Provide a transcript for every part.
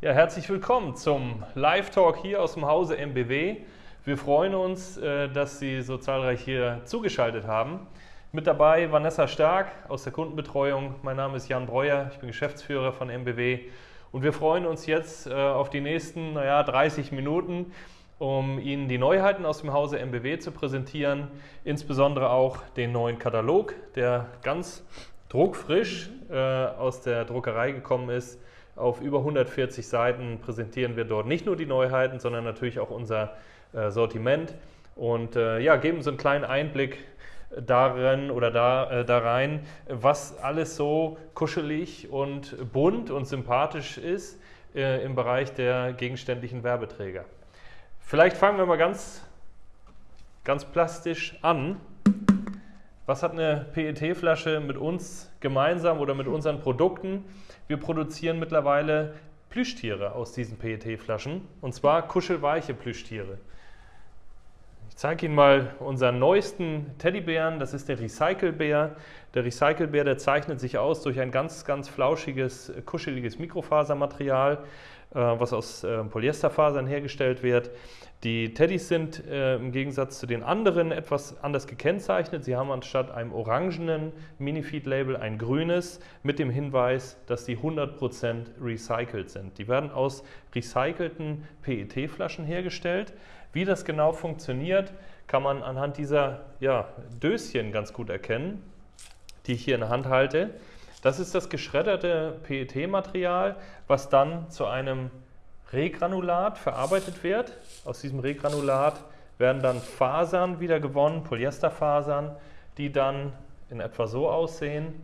Ja, herzlich willkommen zum Live-Talk hier aus dem Hause MBW. Wir freuen uns, äh, dass Sie so zahlreich hier zugeschaltet haben. Mit dabei Vanessa Stark aus der Kundenbetreuung. Mein Name ist Jan Breuer, ich bin Geschäftsführer von MBW. Und wir freuen uns jetzt äh, auf die nächsten naja, 30 Minuten, um Ihnen die Neuheiten aus dem Hause MBW zu präsentieren. Insbesondere auch den neuen Katalog, der ganz druckfrisch äh, aus der Druckerei gekommen ist auf über 140 Seiten präsentieren wir dort nicht nur die Neuheiten, sondern natürlich auch unser äh, Sortiment und äh, ja, geben so einen kleinen Einblick darin oder da, äh, da rein, was alles so kuschelig und bunt und sympathisch ist äh, im Bereich der gegenständlichen Werbeträger. Vielleicht fangen wir mal ganz, ganz plastisch an. Was hat eine PET-Flasche mit uns gemeinsam oder mit unseren Produkten? Wir produzieren mittlerweile Plüschtiere aus diesen PET-Flaschen und zwar kuschelweiche Plüschtiere. Ich zeige Ihnen mal unseren neuesten Teddybären, das ist der Recycle-Bär. Der Recycle-Bär, der zeichnet sich aus durch ein ganz, ganz flauschiges, kuscheliges Mikrofasermaterial, was aus äh, Polyesterfasern hergestellt wird. Die Teddys sind äh, im Gegensatz zu den anderen etwas anders gekennzeichnet. Sie haben anstatt einem orangenen Minifeed-Label ein grünes mit dem Hinweis, dass die 100% recycelt sind. Die werden aus recycelten PET-Flaschen hergestellt. Wie das genau funktioniert, kann man anhand dieser ja, Döschen ganz gut erkennen, die ich hier in der Hand halte. Das ist das geschredderte PET-Material, was dann zu einem Regranulat verarbeitet wird. Aus diesem Regranulat werden dann Fasern wieder gewonnen, Polyesterfasern, die dann in etwa so aussehen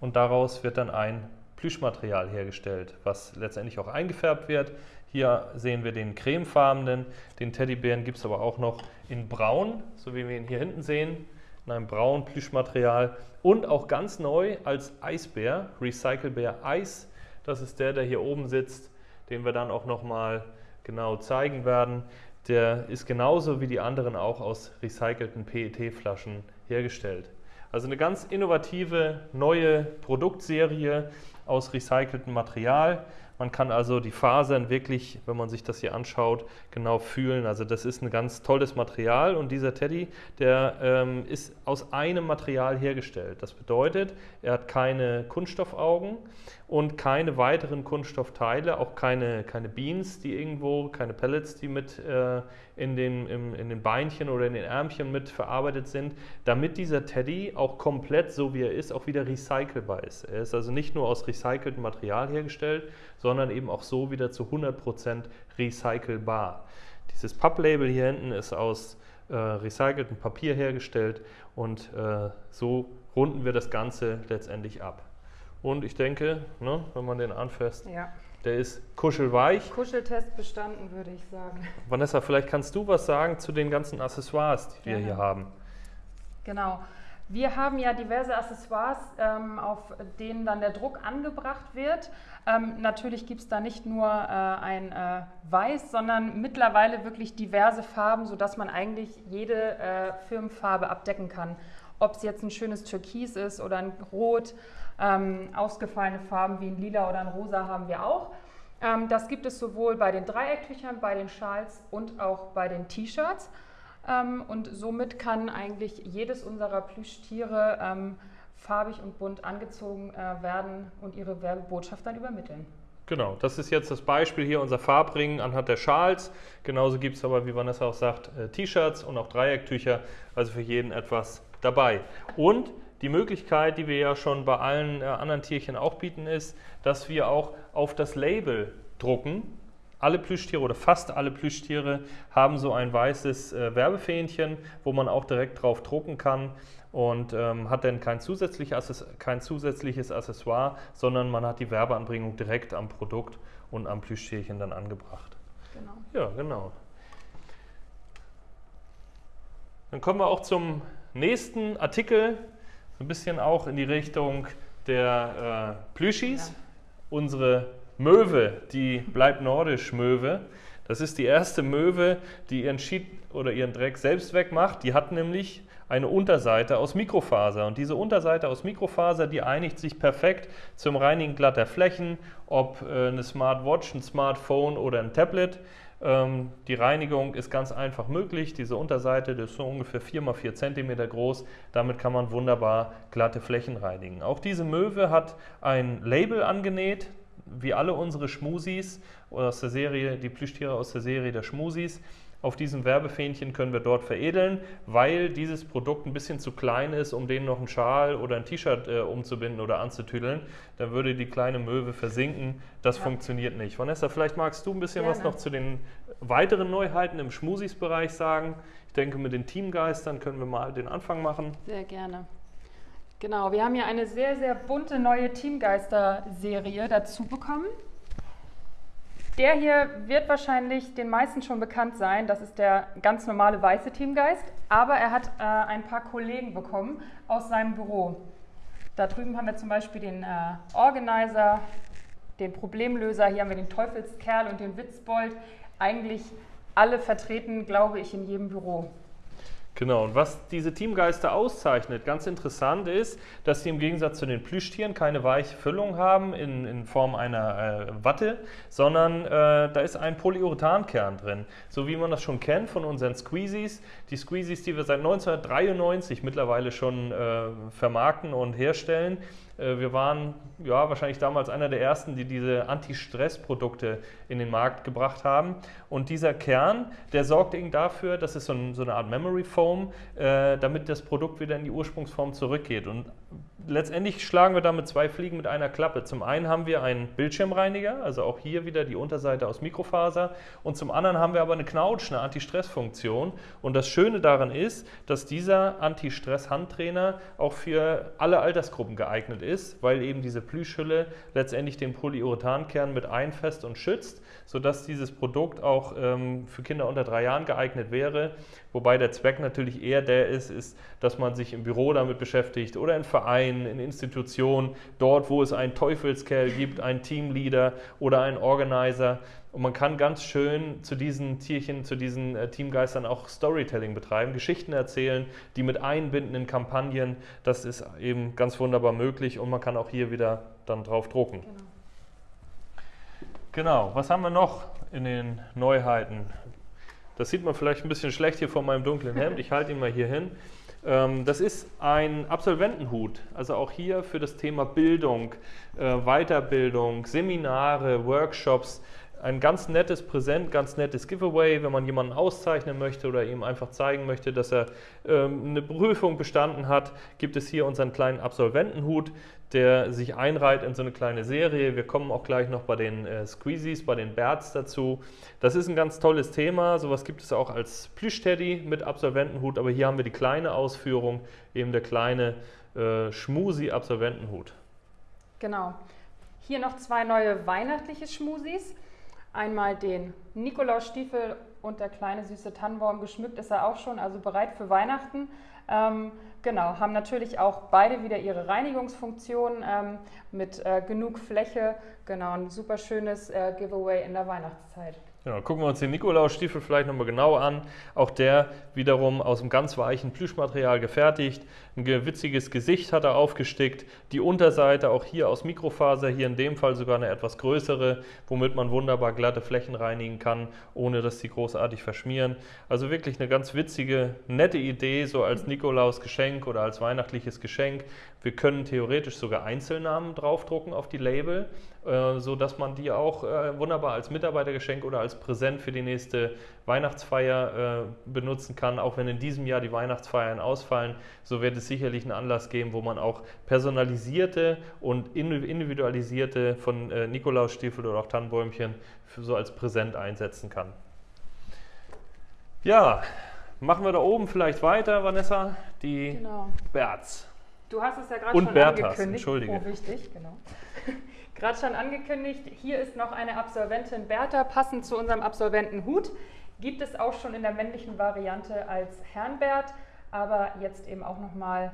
und daraus wird dann ein Plüschmaterial hergestellt, was letztendlich auch eingefärbt wird. Hier sehen wir den cremefarbenen, den Teddybären gibt es aber auch noch in braun, so wie wir ihn hier hinten sehen, in einem braunen Plüschmaterial und auch ganz neu als Eisbär, Recyclebär Eis. Das ist der, der hier oben sitzt den wir dann auch nochmal genau zeigen werden. Der ist genauso wie die anderen auch aus recycelten PET-Flaschen hergestellt. Also eine ganz innovative neue Produktserie aus recyceltem Material. Man kann also die Fasern wirklich, wenn man sich das hier anschaut, genau fühlen. Also das ist ein ganz tolles Material und dieser Teddy, der ähm, ist aus einem Material hergestellt. Das bedeutet, er hat keine Kunststoffaugen und keine weiteren Kunststoffteile, auch keine, keine Beans, die irgendwo, keine Pellets, die mit äh, in, den, im, in den Beinchen oder in den Ärmchen mit verarbeitet sind, damit dieser Teddy auch komplett so wie er ist, auch wieder recycelbar ist. Er ist also nicht nur aus recyceltem Material hergestellt, sondern eben auch so wieder zu 100% recycelbar. Dieses Papplabel hier hinten ist aus äh, recyceltem Papier hergestellt und äh, so runden wir das Ganze letztendlich ab. Und ich denke, ne, wenn man den anfasst, ja. der ist kuschelweich. Kuscheltest bestanden, würde ich sagen. Vanessa, vielleicht kannst du was sagen zu den ganzen Accessoires, die wir hier haben. Genau. Wir haben ja diverse Accessoires, ähm, auf denen dann der Druck angebracht wird. Ähm, natürlich gibt es da nicht nur äh, ein äh, Weiß, sondern mittlerweile wirklich diverse Farben, sodass man eigentlich jede äh, Firmenfarbe abdecken kann. Ob es jetzt ein schönes Türkis ist oder ein Rot, ähm, ausgefallene Farben wie ein Lila oder ein Rosa haben wir auch. Ähm, das gibt es sowohl bei den Dreiecktüchern, bei den Schals und auch bei den T-Shirts. Ähm, und somit kann eigentlich jedes unserer Plüschtiere ähm, farbig und bunt angezogen äh, werden und ihre Werbebotschaft dann übermitteln. Genau, das ist jetzt das Beispiel hier, unser Farbring anhand der Schals. Genauso gibt es aber, wie Vanessa auch sagt, äh, T-Shirts und auch Dreiecktücher, also für jeden etwas dabei. Und die Möglichkeit, die wir ja schon bei allen äh, anderen Tierchen auch bieten, ist, dass wir auch auf das Label drucken alle Plüschtiere oder fast alle Plüschtiere haben so ein weißes äh, Werbefähnchen, wo man auch direkt drauf drucken kann und ähm, hat dann kein, zusätzlich kein zusätzliches Accessoire, sondern man hat die Werbeanbringung direkt am Produkt und am Plüschtierchen dann angebracht. Genau. Ja, genau. Dann kommen wir auch zum nächsten Artikel, so ein bisschen auch in die Richtung der äh, Plüschis. Ja. Unsere Möwe, die bleibt nordisch Möwe. Das ist die erste Möwe, die ihren Schied oder ihren Dreck selbst wegmacht. Die hat nämlich eine Unterseite aus Mikrofaser. Und diese Unterseite aus Mikrofaser, die einigt sich perfekt zum Reinigen glatter Flächen, ob äh, eine Smartwatch, ein Smartphone oder ein Tablet. Ähm, die Reinigung ist ganz einfach möglich. Diese Unterseite ist so ungefähr 4 x 4 cm groß. Damit kann man wunderbar glatte Flächen reinigen. Auch diese Möwe hat ein Label angenäht, wie alle unsere Schmusis aus der Serie, die Plüschtiere aus der Serie der Schmusis. Auf diesem Werbefähnchen können wir dort veredeln, weil dieses Produkt ein bisschen zu klein ist, um denen noch einen Schal oder ein T-Shirt äh, umzubinden oder anzutüdeln. Dann würde die kleine Möwe versinken. Das ja. funktioniert nicht. Vanessa, vielleicht magst du ein bisschen Gerne. was noch zu den weiteren Neuheiten im Schmusis-Bereich sagen. Ich denke, mit den Teamgeistern können wir mal den Anfang machen. Sehr gerne. Genau, wir haben hier eine sehr, sehr bunte neue Teamgeister-Serie dazu bekommen. Der hier wird wahrscheinlich den meisten schon bekannt sein. Das ist der ganz normale weiße Teamgeist. Aber er hat äh, ein paar Kollegen bekommen aus seinem Büro. Da drüben haben wir zum Beispiel den äh, Organizer, den Problemlöser. Hier haben wir den Teufelskerl und den Witzbold. Eigentlich alle vertreten, glaube ich, in jedem Büro. Genau, und was diese Teamgeister auszeichnet, ganz interessant ist, dass sie im Gegensatz zu den Plüschtieren keine weiche Füllung haben in, in Form einer äh, Watte, sondern äh, da ist ein Polyurethankern drin. So wie man das schon kennt von unseren Squeezies. Die Squeezies, die wir seit 1993 mittlerweile schon äh, vermarkten und herstellen, wir waren ja, wahrscheinlich damals einer der ersten, die diese Anti-Stress-Produkte in den Markt gebracht haben. Und dieser Kern, der sorgt eben dafür, das ist so, ein, so eine Art Memory Foam, äh, damit das Produkt wieder in die Ursprungsform zurückgeht. Und letztendlich schlagen wir damit zwei Fliegen mit einer Klappe. Zum einen haben wir einen Bildschirmreiniger, also auch hier wieder die Unterseite aus Mikrofaser. Und zum anderen haben wir aber eine Knautsch, eine Anti-Stress-Funktion. Und das Schöne daran ist, dass dieser Anti-Stress-Handtrainer auch für alle Altersgruppen geeignet ist, weil eben diese Plüschhülle letztendlich den Polyurethankern mit einfest und schützt, sodass dieses Produkt auch ähm, für Kinder unter drei Jahren geeignet wäre. Wobei der Zweck natürlich eher der ist, ist, dass man sich im Büro damit beschäftigt oder in Vereinen, in Institutionen, dort, wo es einen Teufelskerl gibt, einen Teamleader oder einen Organizer. Und man kann ganz schön zu diesen Tierchen, zu diesen äh, Teamgeistern auch Storytelling betreiben, Geschichten erzählen, die mit einbinden in Kampagnen. Das ist eben ganz wunderbar möglich und man kann auch hier wieder dann drauf drucken. Genau. Genau, was haben wir noch in den Neuheiten? Das sieht man vielleicht ein bisschen schlecht hier vor meinem dunklen Hemd. Ich halte ihn mal hier hin. Ähm, das ist ein Absolventenhut, also auch hier für das Thema Bildung, äh, Weiterbildung, Seminare, Workshops. Ein ganz nettes Präsent, ganz nettes Giveaway, wenn man jemanden auszeichnen möchte oder ihm einfach zeigen möchte, dass er ähm, eine Prüfung bestanden hat, gibt es hier unseren kleinen Absolventenhut, der sich einreiht in so eine kleine Serie. Wir kommen auch gleich noch bei den äh, Squeezies, bei den Berts dazu. Das ist ein ganz tolles Thema. Sowas gibt es auch als Plüschteddy mit Absolventenhut, aber hier haben wir die kleine Ausführung, eben der kleine äh, Schmusi-Absolventenhut. Genau. Hier noch zwei neue weihnachtliche Schmusis. Einmal den Nikolausstiefel und der kleine süße Tannenbaum. Geschmückt ist er auch schon, also bereit für Weihnachten. Ähm, genau, haben natürlich auch beide wieder ihre Reinigungsfunktion ähm, mit äh, genug Fläche. Genau, ein super schönes äh, Giveaway in der Weihnachtszeit. Genau, gucken wir uns den Nikolausstiefel vielleicht nochmal genau an. Auch der wiederum aus einem ganz weichen Plüschmaterial gefertigt. Ein witziges Gesicht hat er aufgestickt. Die Unterseite auch hier aus Mikrofaser, hier in dem Fall sogar eine etwas größere, womit man wunderbar glatte Flächen reinigen kann, ohne dass sie großartig verschmieren. Also wirklich eine ganz witzige, nette Idee, so als Nikolausgeschenk oder als weihnachtliches Geschenk. Wir können theoretisch sogar Einzelnamen draufdrucken auf die Label, äh, sodass man die auch äh, wunderbar als Mitarbeitergeschenk oder als Präsent für die nächste Weihnachtsfeier äh, benutzen kann. Auch wenn in diesem Jahr die Weihnachtsfeiern ausfallen, so wird es sicherlich einen Anlass geben, wo man auch personalisierte und individualisierte von äh, Nikolausstiefel oder auch Tannenbäumchen so als Präsent einsetzen kann. Ja, machen wir da oben vielleicht weiter, Vanessa, die genau. Berts. Du hast es ja gerade schon Berthas, angekündigt. Entschuldige. Oh, wichtig, genau. gerade schon angekündigt, hier ist noch eine Absolventin Bertha, passend zu unserem Absolventenhut. Gibt es auch schon in der männlichen Variante als Herrnbert, aber jetzt eben auch nochmal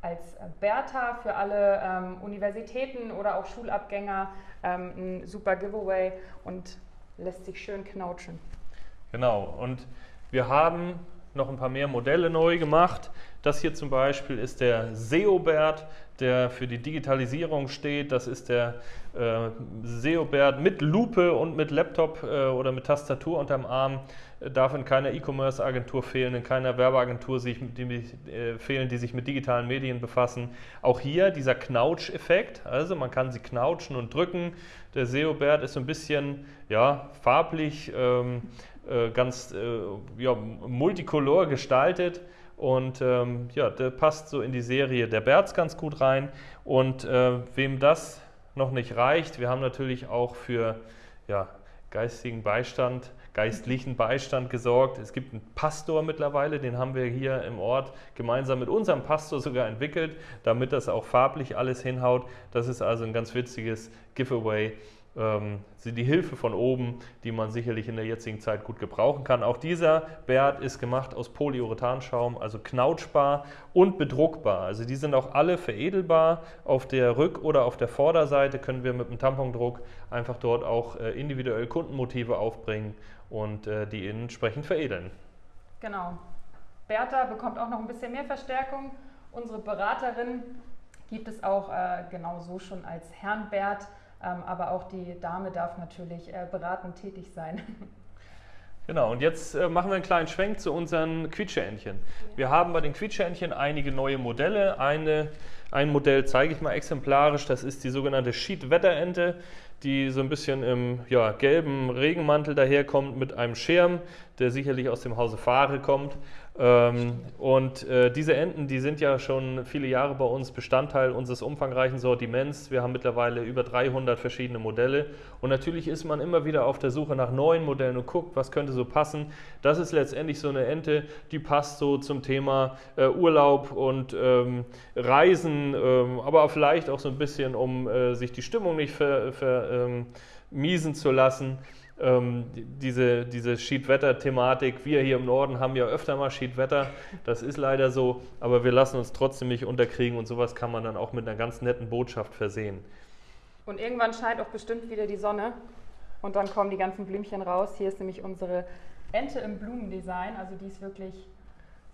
als Bertha für alle ähm, Universitäten oder auch Schulabgänger ähm, ein super Giveaway und lässt sich schön knautschen. Genau, und wir haben noch ein paar mehr Modelle neu gemacht. Das hier zum Beispiel ist der Seobert, der für die Digitalisierung steht. Das ist der äh, Seobert mit Lupe und mit Laptop äh, oder mit Tastatur unterm Arm. Äh, darf in keiner E-Commerce-Agentur fehlen, in keiner Werbeagentur sich, die, äh, fehlen, die sich mit digitalen Medien befassen. Auch hier dieser Knautsch-Effekt, also man kann sie knautschen und drücken. Der Seobert ist so ein bisschen ja, farblich ähm, äh, ganz äh, ja, multicolor gestaltet. Und ähm, ja, der passt so in die Serie der Berz ganz gut rein. Und äh, wem das noch nicht reicht, wir haben natürlich auch für ja, geistigen Beistand, geistlichen Beistand gesorgt. Es gibt einen Pastor mittlerweile, den haben wir hier im Ort gemeinsam mit unserem Pastor sogar entwickelt, damit das auch farblich alles hinhaut. Das ist also ein ganz witziges Giveaway die Hilfe von oben, die man sicherlich in der jetzigen Zeit gut gebrauchen kann. Auch dieser Bert ist gemacht aus Polyurethanschaum, also knautschbar und bedruckbar. Also die sind auch alle veredelbar. Auf der Rück- oder auf der Vorderseite können wir mit dem Tampondruck einfach dort auch äh, individuell Kundenmotive aufbringen und äh, die entsprechend veredeln. Genau. Bertha bekommt auch noch ein bisschen mehr Verstärkung. Unsere Beraterin gibt es auch äh, genau so schon als Herrn Bert ähm, aber auch die Dame darf natürlich äh, beratend tätig sein. Genau, und jetzt äh, machen wir einen kleinen Schwenk zu unseren Quietscheentchen. Wir haben bei den Quietscheentchen einige neue Modelle. Eine, ein Modell zeige ich mal exemplarisch, das ist die sogenannte Sheet-Wetterente, die so ein bisschen im ja, gelben Regenmantel daherkommt mit einem Schirm, der sicherlich aus dem Hause Fahre kommt. Ähm, und äh, diese Enten, die sind ja schon viele Jahre bei uns Bestandteil unseres umfangreichen Sortiments. Wir haben mittlerweile über 300 verschiedene Modelle. Und natürlich ist man immer wieder auf der Suche nach neuen Modellen und guckt, was könnte so passen. Das ist letztendlich so eine Ente, die passt so zum Thema äh, Urlaub und ähm, Reisen, ähm, aber vielleicht auch so ein bisschen, um äh, sich die Stimmung nicht vermiesen ver, ähm, zu lassen ähm, diese, diese Schiedwetter-Thematik. Wir hier im Norden haben ja öfter mal Schiedwetter, das ist leider so, aber wir lassen uns trotzdem nicht unterkriegen und sowas kann man dann auch mit einer ganz netten Botschaft versehen. Und irgendwann scheint auch bestimmt wieder die Sonne und dann kommen die ganzen Blümchen raus. Hier ist nämlich unsere Ente im Blumendesign, also die ist wirklich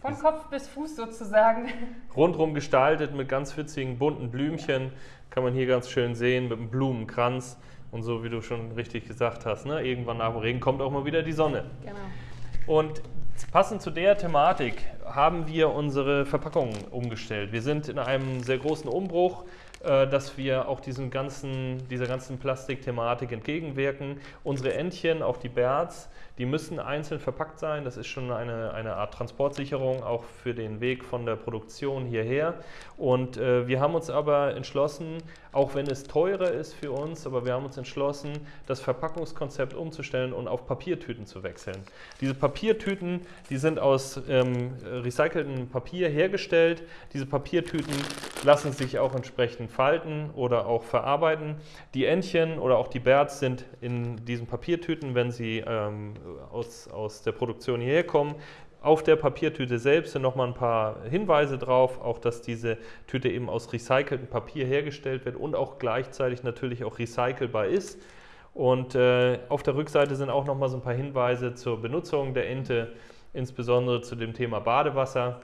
von Kopf bis Fuß sozusagen. Rundrum gestaltet mit ganz witzigen bunten Blümchen, kann man hier ganz schön sehen, mit einem Blumenkranz. Und so wie du schon richtig gesagt hast, ne, irgendwann nach dem Regen kommt auch mal wieder die Sonne. Genau. Und passend zu der Thematik haben wir unsere Verpackungen umgestellt. Wir sind in einem sehr großen Umbruch dass wir auch diesen ganzen, dieser ganzen Plastikthematik entgegenwirken. Unsere Entchen, auch die Berts, die müssen einzeln verpackt sein. Das ist schon eine, eine Art Transportsicherung, auch für den Weg von der Produktion hierher. Und äh, wir haben uns aber entschlossen, auch wenn es teurer ist für uns, aber wir haben uns entschlossen, das Verpackungskonzept umzustellen und auf Papiertüten zu wechseln. Diese Papiertüten, die sind aus ähm, recyceltem Papier hergestellt. Diese Papiertüten lassen sich auch entsprechend falten oder auch verarbeiten. Die Entchen oder auch die Berts sind in diesen Papiertüten, wenn sie ähm, aus, aus der Produktion hierher kommen, auf der Papiertüte selbst sind nochmal ein paar Hinweise drauf, auch dass diese Tüte eben aus recyceltem Papier hergestellt wird und auch gleichzeitig natürlich auch recycelbar ist. Und äh, auf der Rückseite sind auch nochmal so ein paar Hinweise zur Benutzung der Ente, insbesondere zu dem Thema Badewasser.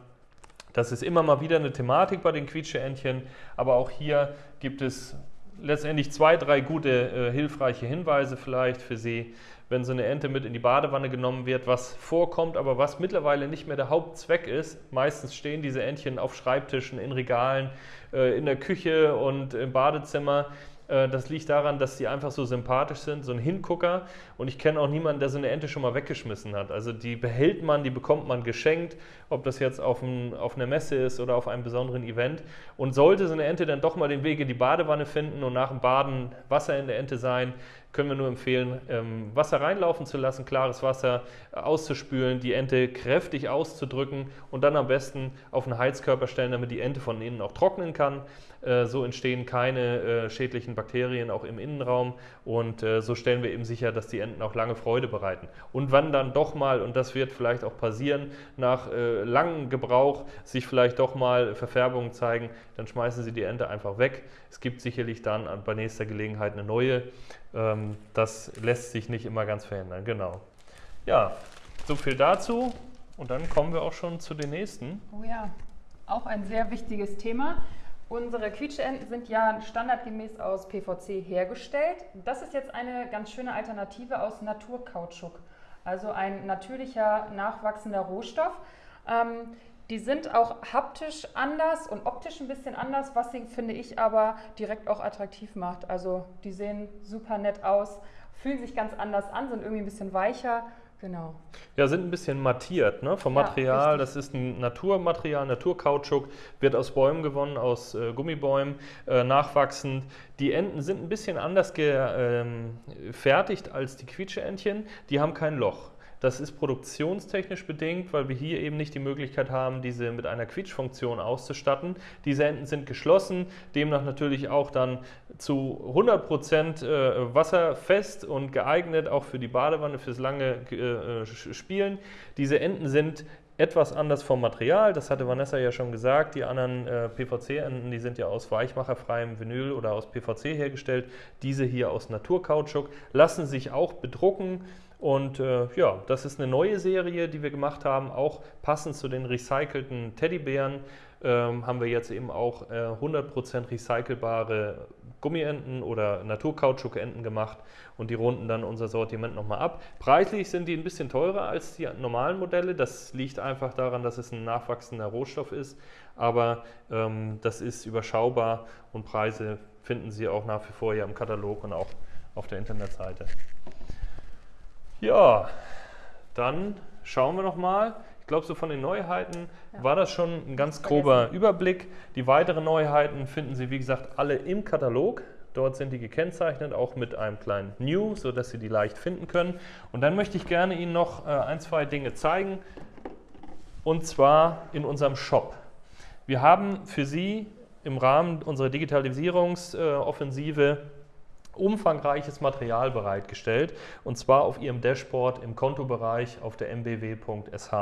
Das ist immer mal wieder eine Thematik bei den Quietscheentchen, aber auch hier gibt es letztendlich zwei, drei gute, äh, hilfreiche Hinweise vielleicht für Sie wenn so eine Ente mit in die Badewanne genommen wird, was vorkommt, aber was mittlerweile nicht mehr der Hauptzweck ist. Meistens stehen diese Entchen auf Schreibtischen, in Regalen, äh, in der Küche und im Badezimmer. Äh, das liegt daran, dass die einfach so sympathisch sind, so ein Hingucker. Und ich kenne auch niemanden, der so eine Ente schon mal weggeschmissen hat. Also die behält man, die bekommt man geschenkt, ob das jetzt auf, ein, auf einer Messe ist oder auf einem besonderen Event. Und sollte so eine Ente dann doch mal den Weg in die Badewanne finden und nach dem Baden Wasser in der Ente sein, können wir nur empfehlen, ähm, Wasser reinlaufen zu lassen, klares Wasser äh, auszuspülen, die Ente kräftig auszudrücken und dann am besten auf einen Heizkörper stellen, damit die Ente von innen auch trocknen kann. Äh, so entstehen keine äh, schädlichen Bakterien auch im Innenraum und so stellen wir eben sicher, dass die Enten auch lange Freude bereiten. Und wann dann doch mal, und das wird vielleicht auch passieren, nach langem Gebrauch sich vielleicht doch mal Verfärbungen zeigen, dann schmeißen Sie die Ente einfach weg. Es gibt sicherlich dann bei nächster Gelegenheit eine neue. Ähm, das lässt sich nicht immer ganz verhindern, genau. Ja, so viel dazu. Und dann kommen wir auch schon zu den nächsten. Oh ja, auch ein sehr wichtiges Thema. Unsere Quietscheenten sind ja standardgemäß aus PVC hergestellt. Das ist jetzt eine ganz schöne Alternative aus Naturkautschuk, also ein natürlicher nachwachsender Rohstoff. Ähm, die sind auch haptisch anders und optisch ein bisschen anders, was sie, finde ich, aber direkt auch attraktiv macht. Also die sehen super nett aus, fühlen sich ganz anders an, sind irgendwie ein bisschen weicher. Genau. Ja, sind ein bisschen mattiert ne? vom Material. Ja, das ist ein Naturmaterial, Naturkautschuk, wird aus Bäumen gewonnen, aus äh, Gummibäumen, äh, nachwachsend. Die Enten sind ein bisschen anders gefertigt ähm, als die Quietscheentchen. Die haben kein Loch. Das ist produktionstechnisch bedingt, weil wir hier eben nicht die Möglichkeit haben, diese mit einer Quietschfunktion auszustatten. Diese Enden sind geschlossen, demnach natürlich auch dann zu 100 Prozent äh, wasserfest und geeignet, auch für die Badewanne, fürs lange äh, Spielen. Diese Enden sind etwas anders vom Material, das hatte Vanessa ja schon gesagt. Die anderen äh, PVC-Enden, die sind ja aus weichmacherfreiem Vinyl oder aus PVC hergestellt. Diese hier aus Naturkautschuk lassen sich auch bedrucken. Und äh, ja, das ist eine neue Serie, die wir gemacht haben, auch passend zu den recycelten Teddybären. Ähm, haben wir jetzt eben auch äh, 100% recycelbare Gummienten oder Naturkautschukenten gemacht und die runden dann unser Sortiment nochmal ab. Preislich sind die ein bisschen teurer als die normalen Modelle. Das liegt einfach daran, dass es ein nachwachsender Rohstoff ist, aber ähm, das ist überschaubar und Preise finden Sie auch nach wie vor hier im Katalog und auch auf der Internetseite. Ja, dann schauen wir noch mal. Ich glaube, so von den Neuheiten ja. war das schon ein ganz grober Überblick. Die weiteren Neuheiten finden Sie, wie gesagt, alle im Katalog. Dort sind die gekennzeichnet, auch mit einem kleinen New, sodass Sie die leicht finden können. Und dann möchte ich gerne Ihnen noch äh, ein, zwei Dinge zeigen. Und zwar in unserem Shop. Wir haben für Sie im Rahmen unserer Digitalisierungsoffensive umfangreiches Material bereitgestellt und zwar auf Ihrem Dashboard im Kontobereich auf der mbw.sh.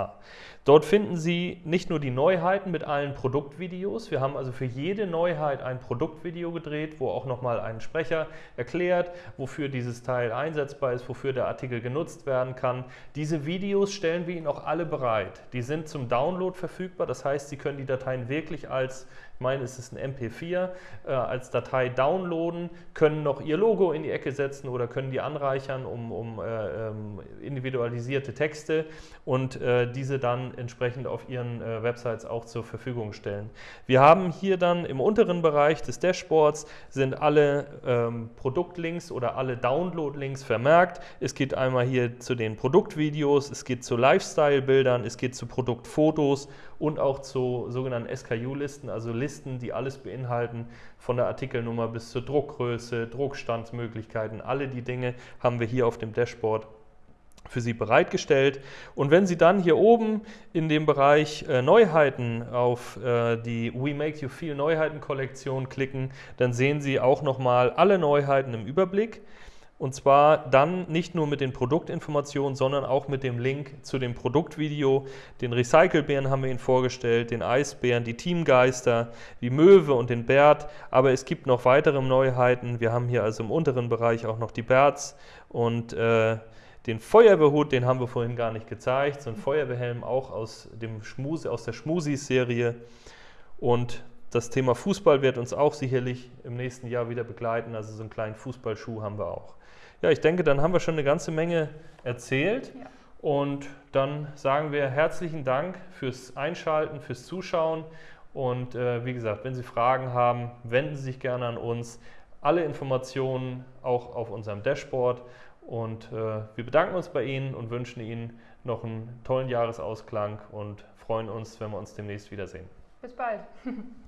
Dort finden Sie nicht nur die Neuheiten mit allen Produktvideos, wir haben also für jede Neuheit ein Produktvideo gedreht, wo auch nochmal ein Sprecher erklärt, wofür dieses Teil einsetzbar ist, wofür der Artikel genutzt werden kann. Diese Videos stellen wir Ihnen auch alle bereit. Die sind zum Download verfügbar, das heißt, Sie können die Dateien wirklich als ich meine, es ist ein MP4, äh, als Datei downloaden, können noch ihr Logo in die Ecke setzen oder können die anreichern um, um äh, ähm, individualisierte Texte und äh, diese dann entsprechend auf ihren äh, Websites auch zur Verfügung stellen. Wir haben hier dann im unteren Bereich des Dashboards sind alle ähm, Produktlinks oder alle Download-Links vermerkt. Es geht einmal hier zu den Produktvideos, es geht zu Lifestyle-Bildern, es geht zu Produktfotos und auch zu sogenannten SKU-Listen, also Listen, die alles beinhalten, von der Artikelnummer bis zur Druckgröße, Druckstandsmöglichkeiten, alle die Dinge haben wir hier auf dem Dashboard für Sie bereitgestellt. Und wenn Sie dann hier oben in dem Bereich äh, Neuheiten auf äh, die We Make You Feel Neuheiten Kollektion klicken, dann sehen Sie auch nochmal alle Neuheiten im Überblick. Und zwar dann nicht nur mit den Produktinformationen, sondern auch mit dem Link zu dem Produktvideo. Den Recycelbären haben wir Ihnen vorgestellt, den Eisbären, die Teamgeister, wie Möwe und den Bert. Aber es gibt noch weitere Neuheiten. Wir haben hier also im unteren Bereich auch noch die Berts und äh, den Feuerwehrhut, den haben wir vorhin gar nicht gezeigt. So ein Feuerwehrhelm auch aus, dem Schmuse, aus der Schmusis-Serie. Und das Thema Fußball wird uns auch sicherlich im nächsten Jahr wieder begleiten. Also so einen kleinen Fußballschuh haben wir auch. Ja, ich denke, dann haben wir schon eine ganze Menge erzählt. Ja. Und dann sagen wir herzlichen Dank fürs Einschalten, fürs Zuschauen. Und äh, wie gesagt, wenn Sie Fragen haben, wenden Sie sich gerne an uns. Alle Informationen auch auf unserem Dashboard. Und äh, wir bedanken uns bei Ihnen und wünschen Ihnen noch einen tollen Jahresausklang und freuen uns, wenn wir uns demnächst wiedersehen. Bis bald.